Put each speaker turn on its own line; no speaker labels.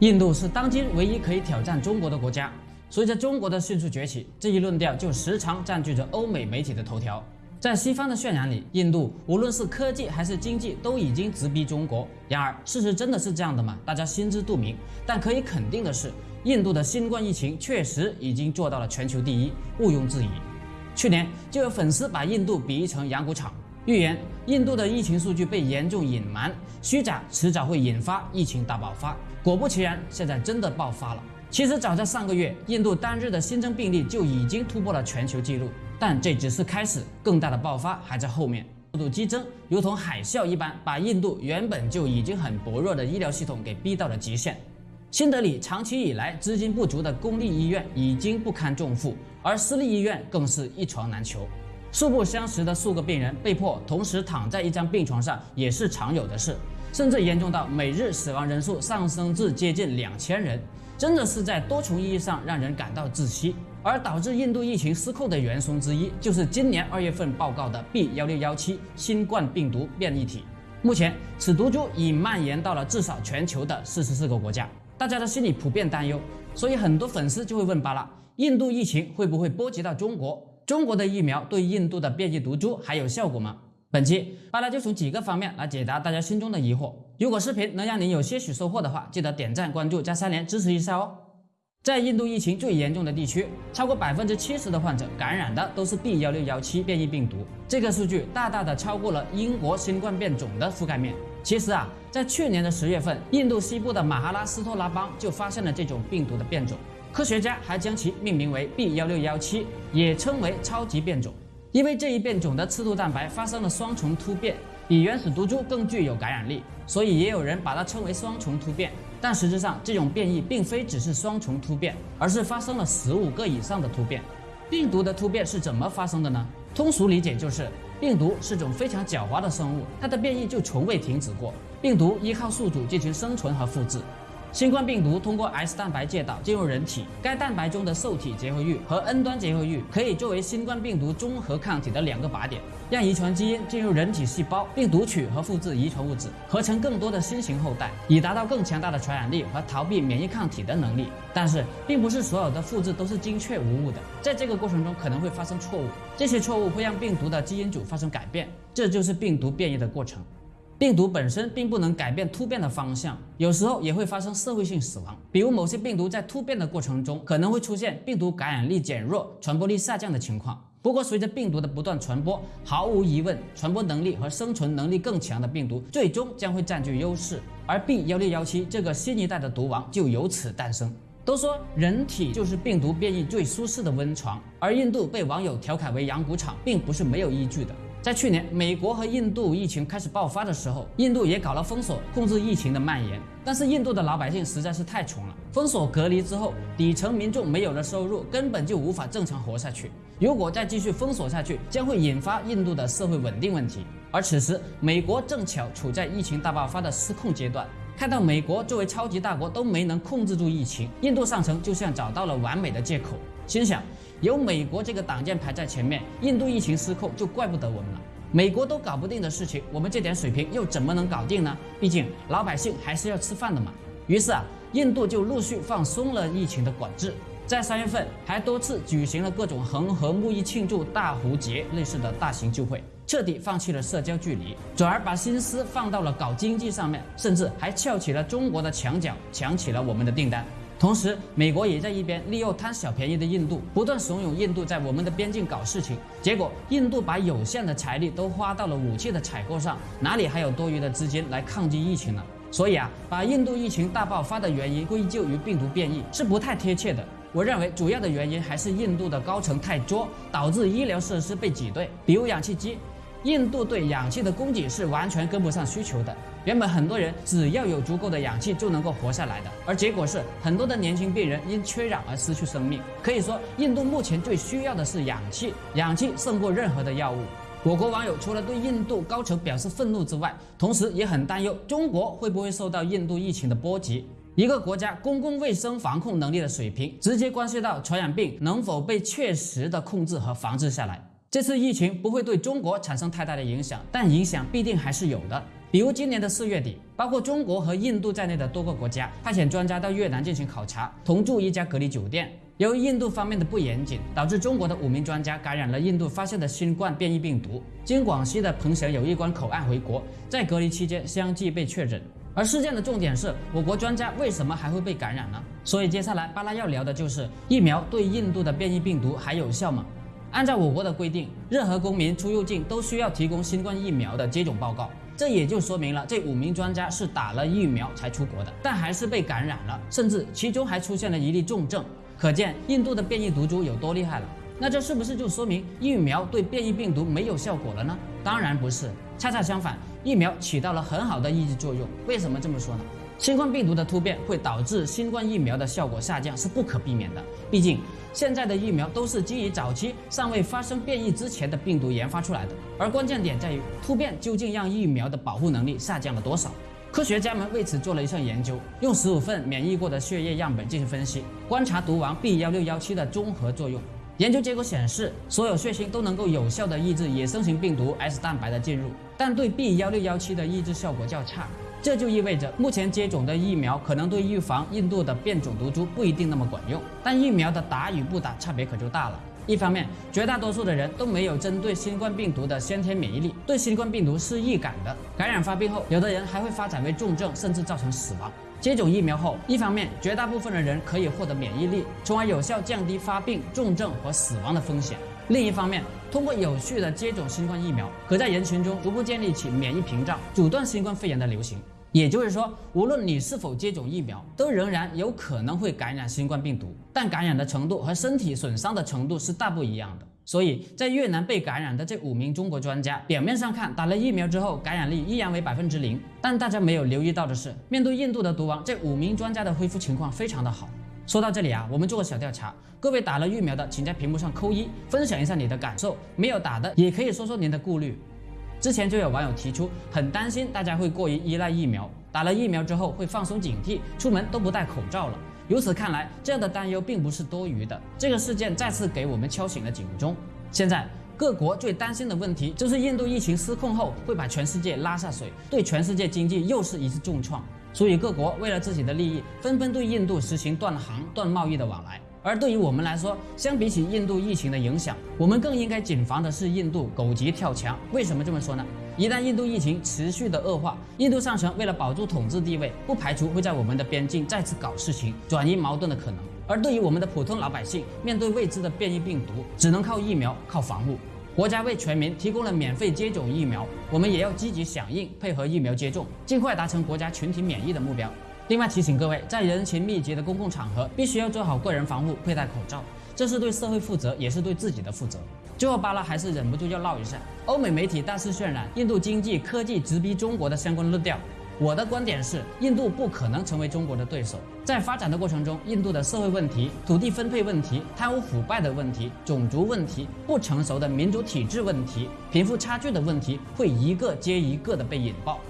印度是当今唯一可以挑战中国的国家。随着中国的迅速崛起，这一论调就时常占据着欧美媒体的头条。在西方的渲染里，印度无论是科技还是经济都已经直逼中国。然而，事实真的是这样的吗？大家心知肚明。但可以肯定的是，印度的新冠疫情确实已经做到了全球第一，毋庸置疑。去年就有粉丝把印度比喻成养蛊场，预言印度的疫情数据被严重隐瞒、虚假，迟早会引发疫情大爆发。果不其然，现在真的爆发了。其实早在上个月，印度单日的新增病例就已经突破了全球纪录，但这只是开始，更大的爆发还在后面。速度激增，如同海啸一般，把印度原本就已经很薄弱的医疗系统给逼到了极限。新德里长期以来资金不足的公立医院已经不堪重负，而私立医院更是一床难求。素不相识的数个病人被迫同时躺在一张病床上，也是常有的事，甚至严重到每日死亡人数上升至接近两千人。真的是在多重意义上让人感到窒息，而导致印度疫情失控的元凶之一，就是今年二月份报告的 B 幺六幺七新冠病毒变异体。目前，此毒株已蔓延到了至少全球的四十四个国家，大家的心里普遍担忧，所以很多粉丝就会问巴拉：印度疫情会不会波及到中国？中国的疫苗对印度的变异毒株还有效果吗？本期巴拉就从几个方面来解答大家心中的疑惑。如果视频能让您有些许收获的话，记得点赞、关注加三连支持一下哦。在印度疫情最严重的地区，超过百分之七十的患者感染的都是 B 幺六幺七变异病毒，这个数据大大的超过了英国新冠变种的覆盖面。其实啊，在去年的十月份，印度西部的马哈拉斯托拉邦就发现了这种病毒的变种，科学家还将其命名为 B 幺六幺七，也称为超级变种。因为这一变种的刺突蛋白发生了双重突变，比原始毒株更具有感染力，所以也有人把它称为双重突变。但实质上，这种变异并非只是双重突变，而是发生了十五个以上的突变。病毒的突变是怎么发生的呢？通俗理解就是，病毒是种非常狡猾的生物，它的变异就从未停止过。病毒依靠宿主进行生存和复制。新冠病毒通过 S 蛋白介导进入人体，该蛋白中的受体结合域和 N 端结合域可以作为新冠病毒中和抗体的两个靶点，让遗传基因进入人体细胞，并读取和复制遗传物质，合成更多的新型后代，以达到更强大的传染力和逃避免疫抗体的能力。但是，并不是所有的复制都是精确无误的，在这个过程中可能会发生错误，这些错误会让病毒的基因组发生改变，这就是病毒变异的过程。病毒本身并不能改变突变的方向，有时候也会发生社会性死亡。比如某些病毒在突变的过程中，可能会出现病毒感染力减弱、传播力下降的情况。不过，随着病毒的不断传播，毫无疑问，传播能力和生存能力更强的病毒最终将会占据优势，而 B 幺六幺七这个新一代的毒王就由此诞生。都说人体就是病毒变异最舒适的温床，而印度被网友调侃为养蛊场，并不是没有依据的。在去年，美国和印度疫情开始爆发的时候，印度也搞了封锁，控制疫情的蔓延。但是印度的老百姓实在是太穷了，封锁隔离之后，底层民众没有了收入，根本就无法正常活下去。如果再继续封锁下去，将会引发印度的社会稳定问题。而此时，美国正巧处在疫情大爆发的失控阶段，看到美国作为超级大国都没能控制住疫情，印度上层就像找到了完美的借口，心想。有美国这个挡箭牌在前面，印度疫情失控就怪不得我们了。美国都搞不定的事情，我们这点水平又怎么能搞定呢？毕竟老百姓还是要吃饭的嘛。于是啊，印度就陆续放松了疫情的管制，在三月份还多次举行了各种恒河沐浴庆祝大壶节类似的大型聚会，彻底放弃了社交距离，转而把心思放到了搞经济上面，甚至还翘起了中国的墙角，抢起了我们的订单。同时，美国也在一边利用贪小便宜的印度，不断怂恿印度在我们的边境搞事情。结果，印度把有限的财力都花到了武器的采购上，哪里还有多余的资金来抗击疫情呢？所以啊，把印度疫情大爆发的原因归咎于病毒变异是不太贴切的。我认为主要的原因还是印度的高层太作，导致医疗设施被挤兑，比如氧气机。印度对氧气的供给是完全跟不上需求的。原本很多人只要有足够的氧气就能够活下来的，而结果是很多的年轻病人因缺氧而失去生命。可以说，印度目前最需要的是氧气，氧气胜过任何的药物。我国网友除了对印度高层表示愤怒之外，同时也很担忧中国会不会受到印度疫情的波及。一个国家公共卫生防控能力的水平，直接关系到传染病能否被确实的控制和防治下来。这次疫情不会对中国产生太大的影响，但影响必定还是有的。比如今年的四月底，包括中国和印度在内的多个国家派遣专家到越南进行考察，同住一家隔离酒店。由于印度方面的不严谨，导致中国的五名专家感染了印度发现的新冠变异病毒，经广西的彭省友谊关口岸回国，在隔离期间相继被确诊。而事件的重点是，我国专家为什么还会被感染呢？所以接下来巴拉要聊的就是疫苗对印度的变异病毒还有效吗？按照我国的规定，任何公民出入境都需要提供新冠疫苗的接种报告，这也就说明了这五名专家是打了疫苗才出国的，但还是被感染了，甚至其中还出现了一例重症。可见印度的变异毒株有多厉害了？那这是不是就说明疫苗对变异病毒没有效果了呢？当然不是，恰恰相反，疫苗起到了很好的抑制作用。为什么这么说呢？新冠病毒的突变会导致新冠疫苗的效果下降，是不可避免的。毕竟现在的疫苗都是基于早期尚未发生变异之前的病毒研发出来的，而关键点在于突变究竟让疫苗的保护能力下降了多少。科学家们为此做了一项研究，用十五份免疫过的血液样本进行分析，观察毒王 B 幺六幺七的综合作用。研究结果显示，所有血型都能够有效地抑制野生型病毒 S 蛋白的进入，但对 B 幺六幺七的抑制效果较差。这就意味着，目前接种的疫苗可能对预防印度的变种毒株不一定那么管用，但疫苗的打与不打差别可就大了。一方面，绝大多数的人都没有针对新冠病毒的先天免疫力，对新冠病毒是易感的。感染发病后，有的人还会发展为重症，甚至造成死亡。接种疫苗后，一方面绝大部分的人可以获得免疫力，从而有效降低发病、重症和死亡的风险；另一方面，通过有序的接种新冠疫苗，可在人群中逐步建立起免疫屏障，阻断新冠肺炎的流行。也就是说，无论你是否接种疫苗，都仍然有可能会感染新冠病毒，但感染的程度和身体损伤的程度是大不一样的。所以在越南被感染的这五名中国专家，表面上看打了疫苗之后感染力依然为百分之零，但大家没有留意到的是，面对印度的毒王，这五名专家的恢复情况非常的好。说到这里啊，我们做个小调查，各位打了疫苗的，请在屏幕上扣一，分享一下你的感受；没有打的，也可以说说您的顾虑。之前就有网友提出，很担心大家会过于依赖疫苗，打了疫苗之后会放松警惕，出门都不戴口罩了。由此看来，这样的担忧并不是多余的。这个事件再次给我们敲醒了警钟。现在各国最担心的问题就是印度疫情失控后会把全世界拉下水，对全世界经济又是一次重创。所以各国为了自己的利益，纷纷对印度实行断航、断贸易的往来。而对于我们来说，相比起印度疫情的影响，我们更应该谨防的是印度狗急跳墙。为什么这么说呢？一旦印度疫情持续的恶化，印度上层为了保住统治地位，不排除会在我们的边境再次搞事情，转移矛盾的可能。而对于我们的普通老百姓，面对未知的变异病毒，只能靠疫苗，靠防护。国家为全民提供了免费接种疫苗，我们也要积极响应，配合疫苗接种，尽快达成国家群体免疫的目标。另外提醒各位，在人群密集的公共场合，必须要做好个人防护，佩戴口罩，这是对社会负责，也是对自己的负责。最后，巴拉还是忍不住要唠一下，欧美媒体大肆渲染印度经济科技直逼中国的相关论调。我的观点是，印度不可能成为中国的对手。在发展的过程中，印度的社会问题、土地分配问题、贪污腐败的问题、种族问题、不成熟的民主体制问题、贫富差距的问题，会一个接一个的被引爆。